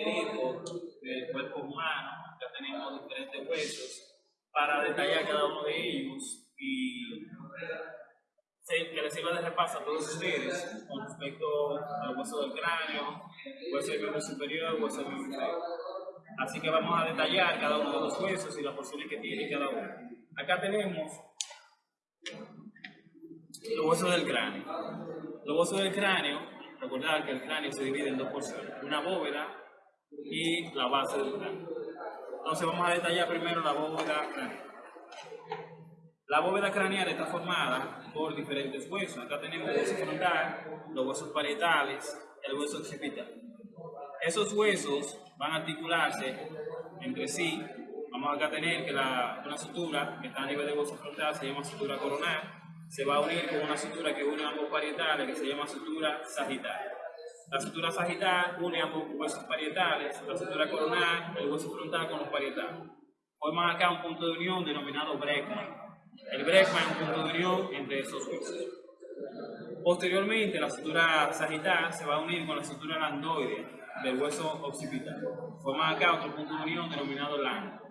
esqueleto del cuerpo humano, acá tenemos diferentes huesos, para detallar cada uno de ellos y que les sirva de repaso a todos ustedes con respecto al hueso del cráneo, hueso del miembro superior, hueso del inferior. Así que vamos a detallar cada uno de los huesos y las porciones que tiene cada uno. Acá tenemos los huesos del cráneo. Los huesos del cráneo, recordad que el cráneo se divide en dos porciones, una bóveda y la base del cráneo. Entonces vamos a detallar primero la bóveda craneal. La bóveda craneal está formada por diferentes huesos. Acá tenemos el hueso frontal, los huesos parietales, el hueso occipital. Esos huesos van a articularse entre sí. Vamos acá a tener que la, una sutura que está a nivel del hueso frontal se llama sutura coronal se va a unir con una sutura que une ambos parietales que se llama sutura sagital. La sutura sagital une ambos huesos parietales, la sutura coronal, el hueso frontal con los parietales. Forman acá un punto de unión denominado Bregman. El Bregman es un punto de unión entre esos huesos. Posteriormente, la sutura sagital se va a unir con la sutura landoide del hueso occipital. Forman acá otro punto de unión denominado lando.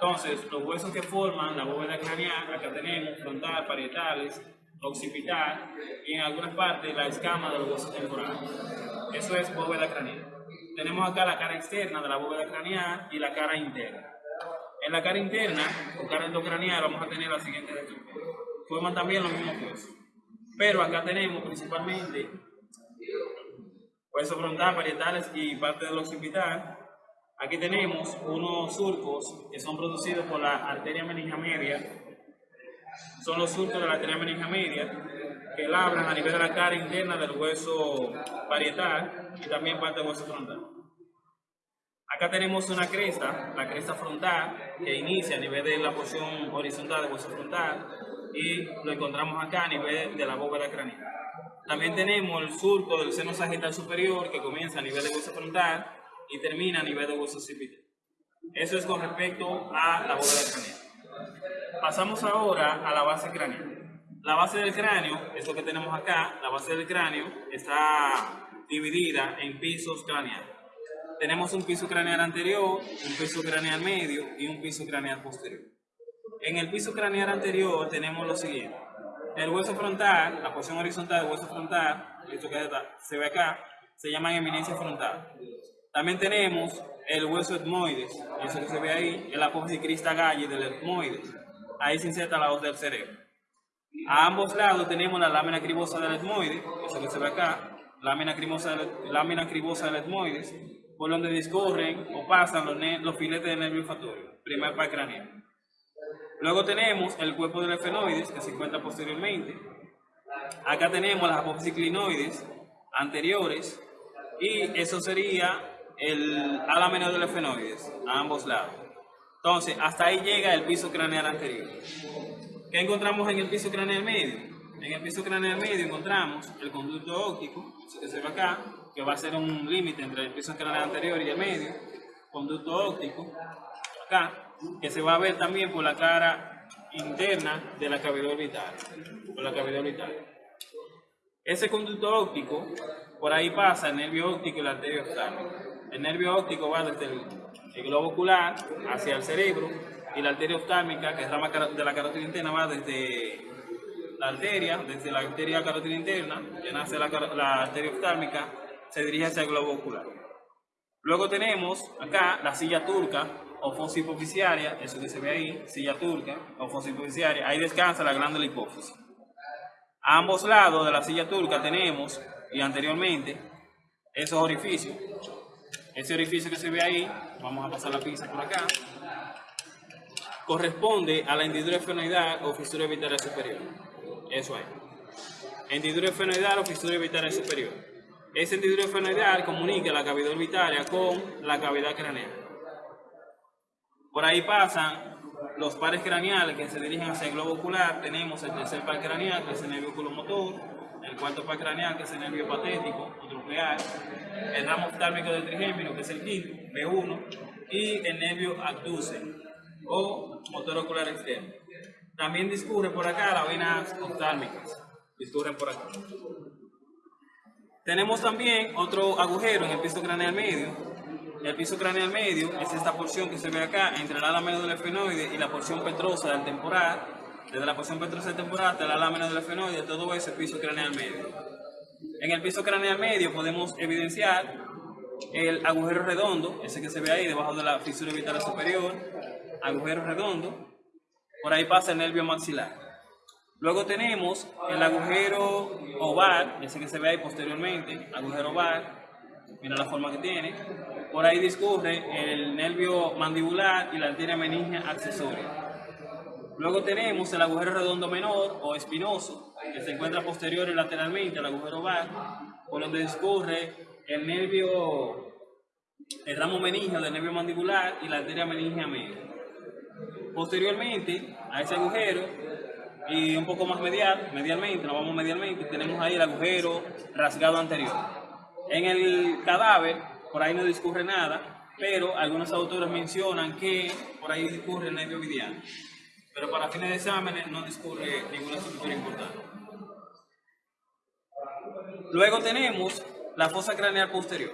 Entonces, los huesos que forman la bóveda craneal, acá tenemos frontal, parietales, occipital y en algunas partes la escama de los huesos temporales. Eso es bóveda craneal. Tenemos acá la cara externa de la bóveda craneal y la cara interna. En la cara interna, o cara endocraneal, vamos a tener la siguiente estructura. Forman también los mismos huesos. Pero acá tenemos principalmente huesos frontal, parietales y parte del occipital, Aquí tenemos unos surcos que son producidos por la arteria meningia media. Son los surcos de la arteria meningia media que labran a nivel de la cara interna del hueso parietal y también parte del hueso frontal. Acá tenemos una cresta, la cresta frontal, que inicia a nivel de la porción horizontal del hueso frontal y lo encontramos acá a nivel de la bóveda craneal. También tenemos el surco del seno sagital superior que comienza a nivel del hueso frontal y termina a nivel de hueso occipital. Eso es con respecto a la bóveda craneal. Pasamos ahora a la base craneal. La base del cráneo, es que tenemos acá, la base del cráneo está dividida en pisos craneales. Tenemos un piso craneal anterior, un piso craneal medio y un piso craneal posterior. En el piso craneal anterior tenemos lo siguiente. El hueso frontal, la porción horizontal del hueso frontal, esto que se ve acá, se llama eminencia frontal. También tenemos el hueso etmoides, eso que se ve ahí, el apófisis crista galli del etmoides. Ahí se inserta la hoz del cerebro. A ambos lados tenemos la lámina cribosa del etmoides, eso que se ve acá, lámina cribosa, lámina cribosa del etmoides, por donde discorren o pasan los, los filetes del nervio olfatorio, primer par craneal. Luego tenemos el cuerpo del efenoides, que se encuentra posteriormente. Acá tenemos las apófisis clinoides anteriores, y eso sería el ala menor del efenoides, a ambos lados. Entonces, hasta ahí llega el piso craneal anterior. ¿Qué encontramos en el piso craneal medio? En el piso craneal medio encontramos el conducto óptico, que se ve acá, que va a ser un límite entre el piso craneal anterior y el medio, conducto óptico, acá, que se va a ver también por la cara interna de la cavidad orbital, por la cavidad orbital. Ese conducto óptico, por ahí pasa el nervio óptico y la arteria. El nervio óptico va desde el, globo ocular hacia el cerebro y la arteria oftálmica, que es rama de la carótida interna, va desde la arteria, desde la arteria carótida interna, que nace la, arteria oftálmica, se dirige hacia el globo ocular. Luego tenemos acá la silla turca o fosa hipofisiaria, eso que se ve ahí, silla turca o fosa hipofisiaria, ahí descansa la glándula hipófisis. A ambos lados de la silla turca tenemos, y anteriormente, esos orificios ese orificio que se ve ahí, vamos a pasar la pinza por acá, corresponde a la hendidura efenoidal o fisura vital superior. Eso es. Hendidura efenoidal o fisura vital superior. Esa hendidura efenoidal comunica la cavidad orbitaria con la cavidad craneal. Por ahí pasan los pares craneales que se dirigen hacia el globo ocular. Tenemos el tercer par craneal, que es el nervio oculomotor, el cuarto par craneal, que es el nervio patético tropeal, el ramo oftálmico del trigémino, que es el quinto, B1, y el nervio abduce o motor ocular externo. También discurre por acá las venas oftálmicas, discurren por acá. Tenemos también otro agujero en el piso craneal medio, el piso craneal medio es esta porción que se ve acá entre el ala menor del efenoide y la porción petrosa del temporal. Desde la porción petrosa del temporal hasta el ala menor del efenoide, todo eso es piso craneal medio. En el piso craneal medio podemos evidenciar el agujero redondo, ese que se ve ahí debajo de la fisura vital superior, agujero redondo, por ahí pasa el nervio maxilar. Luego tenemos el agujero oval, ese que se ve ahí posteriormente, agujero oval, mira la forma que tiene. Por ahí discurre el nervio mandibular y la arteria meningia accesoria. Luego tenemos el agujero redondo menor o espinoso, que se encuentra posterior y lateralmente al agujero oval, por donde discurre el nervio, el ramo meningio del nervio mandibular y la arteria meningia media. Posteriormente a ese agujero y un poco más medial, medialmente, nos vamos medialmente, tenemos ahí el agujero rasgado anterior. En el cadáver, por ahí no discurre nada, pero algunos autores mencionan que por ahí discurre el nervio mediano. Pero para fines de exámenes no discurre ninguna estructura importante. Luego tenemos la fosa craneal posterior.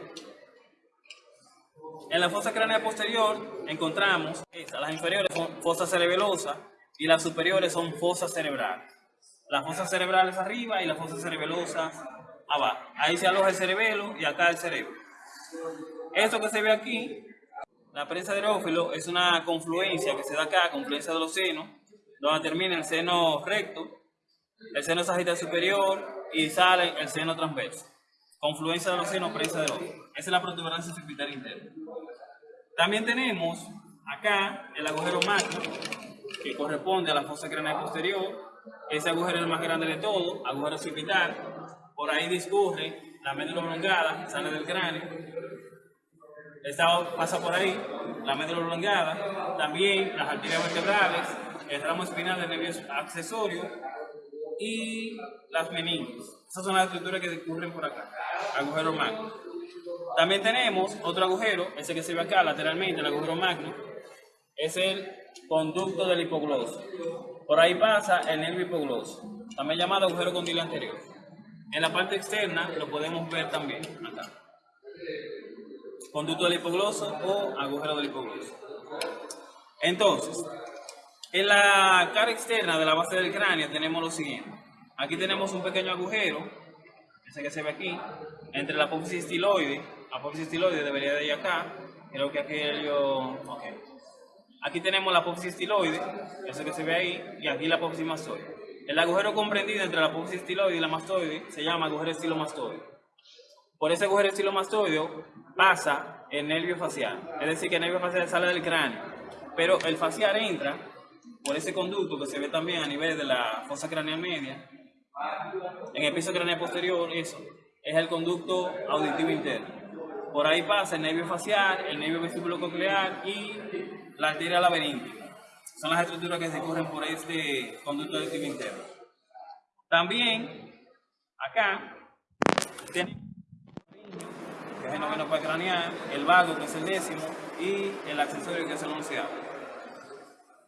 En la fosa craneal posterior encontramos las inferiores son fosa cerebelosa y las superiores son fosas cerebrales. Las fosas cerebrales arriba y las fosas cerebelosas abajo. Ahí se aloja el cerebelo y acá el cerebro. Esto que se ve aquí, la prensa de aerófilo, es una confluencia que se da acá, confluencia de los senos, donde termina el seno recto, el seno sagital superior y sale el seno transverso. Confluencia de los senos, prensa de aerófilo. Esa es la protuberancia occipital interna. También tenemos acá el agujero magno, que corresponde a la fosa craneal posterior. Ese agujero es el más grande de todo, agujero occipital. Por ahí discurre la médula oblongada, sale del cráneo. Esta pasa por ahí, la médula oblongada. También las arterias vertebrales, el ramo espinal del nervio accesorio y las meninges. Esas son las estructuras que discurren por acá, agujero magno. También tenemos otro agujero, ese que se ve acá lateralmente, el agujero magno, es el conducto del hipogloso. Por ahí pasa el nervio hipogloso, también llamado agujero condilo anterior. En la parte externa lo podemos ver también acá. Conducto del hipogloso o agujero del hipogloso. Entonces, en la cara externa de la base del cráneo tenemos lo siguiente. Aquí tenemos un pequeño agujero, ese que se ve aquí, entre la apófisis estiloide. Apófisis estiloide debería de ir acá. Creo que aquí yo... Okay. Aquí tenemos la apófisis estiloide, eso que se ve ahí, y aquí la apófisis. El agujero comprendido entre la apófisis estiloide y la mastoide se llama agujero estilomastoide. Por ese agujero estilomastoide pasa el nervio facial, es decir, que el nervio facial sale del cráneo, pero el facial entra por ese conducto que se ve también a nivel de la fosa craneal media, en el piso craneal posterior, eso, es el conducto auditivo interno. Por ahí pasa el nervio facial, el nervio vesículo coclear y la arteria laberíntica. Son las estructuras que se corren por este conducto auditivo interno. También, acá, tenemos el noveno craneal, el vago, que es el décimo, y el accesorio, que es el onceavo.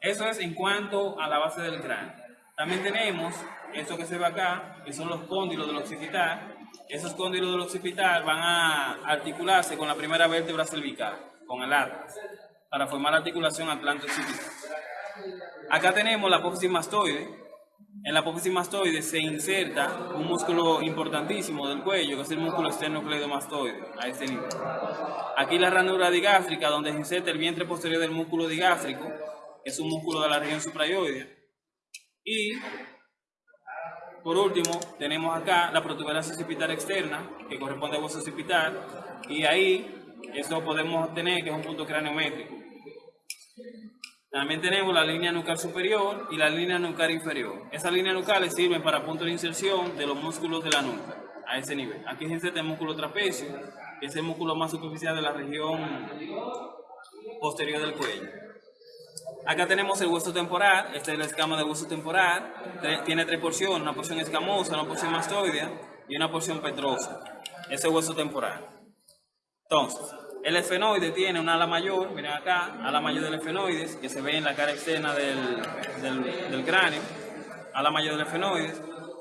Eso es en cuanto a la base del cráneo. También tenemos esto que se ve acá, que son los cóndilos del occipital. Esos cóndilos del occipital van a articularse con la primera vértebra cervical, con el atlas, para formar la articulación atlanto-occipital. Acá tenemos la apófisis mastoide. En la apófisis mastoide se inserta un músculo importantísimo del cuello, que es el músculo externo cleidomastoide, a este nivel. Aquí la ranura digástrica, donde se inserta el vientre posterior del músculo digástrico, es un músculo de la región suprayoidea. Y por último, tenemos acá la protuberancia occipital externa, que corresponde al hueso occipital, y ahí eso podemos obtener que es un punto craneométrico. También tenemos la línea nucal superior y la línea nucal inferior. Esas líneas nucales sirven para puntos de inserción de los músculos de la nuca, a ese nivel. Aquí inserta el músculo trapecio, que es el músculo más superficial de la región posterior del cuello. Acá tenemos el hueso temporal, esta es la escama del hueso temporal, tiene tres porciones, una porción escamosa, una porción mastoidea y una porción petrosa. Ese hueso temporal. Entonces, el esfenoide tiene una ala mayor, miren acá, ala mayor del esfenoide, que se ve en la cara externa del, del, del cráneo, ala mayor del esfenoide,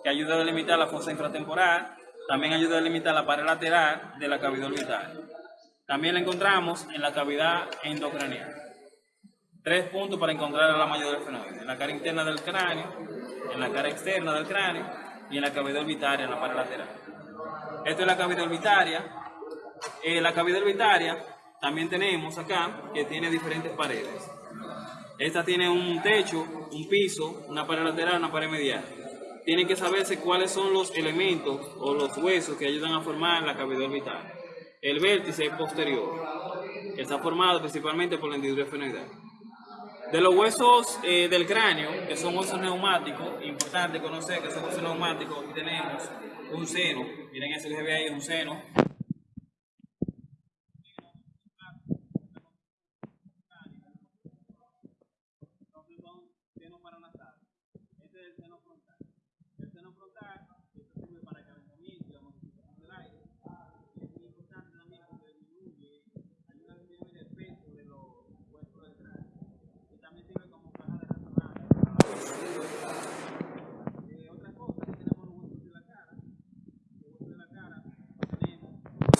que ayuda a delimitar la fosa infratemporal, también ayuda a delimitar la pared lateral de la cavidad orbital. También la encontramos en la cavidad endocranial. Tres puntos para encontrar la mayoría del fenómeno. En la cara interna del cráneo, en la cara externa del cráneo y en la cavidad orbitaria, en la pared lateral. Esto es la cavidad orbitaria. En la cavidad orbitaria también tenemos acá que tiene diferentes paredes. Esta tiene un techo, un piso, una pared lateral, una pared medial. Tienen que saberse cuáles son los elementos o los huesos que ayudan a formar la cavidad orbital. El vértice posterior está formado principalmente por la hendidura esfenoidal. De los huesos eh, del cráneo, que son huesos neumáticos, importante conocer que son huesos neumáticos, aquí tenemos un seno, miren eso que se ve ahí, un seno,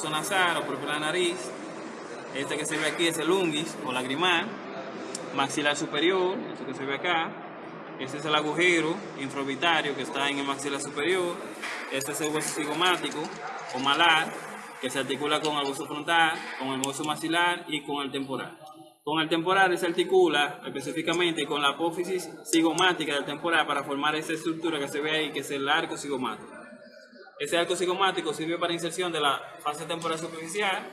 nasal o por la nariz. Este que se ve aquí es el ungis o lagrimal. Maxilar superior, este que se ve acá. Este es el agujero infraorbitario que está en el maxilar superior. Este es el hueso cigomático o malar que se articula con el hueso frontal, con el hueso maxilar y con el temporal. Con el temporal se articula específicamente con la apófisis cigomática del temporal para formar esa estructura que se ve ahí, que es el arco cigomático. Ese arco cigomático sirve para inserción de la fase temporal superficial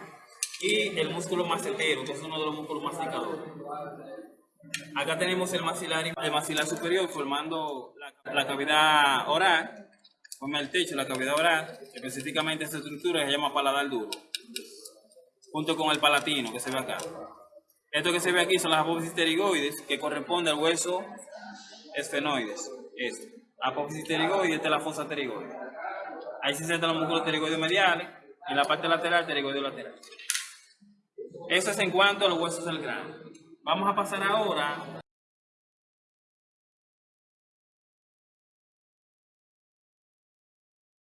y el músculo macetero, que es uno de los músculos masticadores. Acá tenemos el maxilar, el maxilar superior formando la, cavidad oral, forma el techo, la cavidad oral, específicamente esta estructura se llama paladar duro, junto con el palatino que se ve acá. Esto que se ve aquí son las apófisis pterigoides, que corresponde al hueso esfenoides. Esto. Apófisis pterigoides, esta es la fosa pterigoide. Ahí se centran los músculos pterigoides mediales, en la parte lateral, pterigoideo lateral. Eso es en cuanto a los huesos del cráneo. Vamos a pasar ahora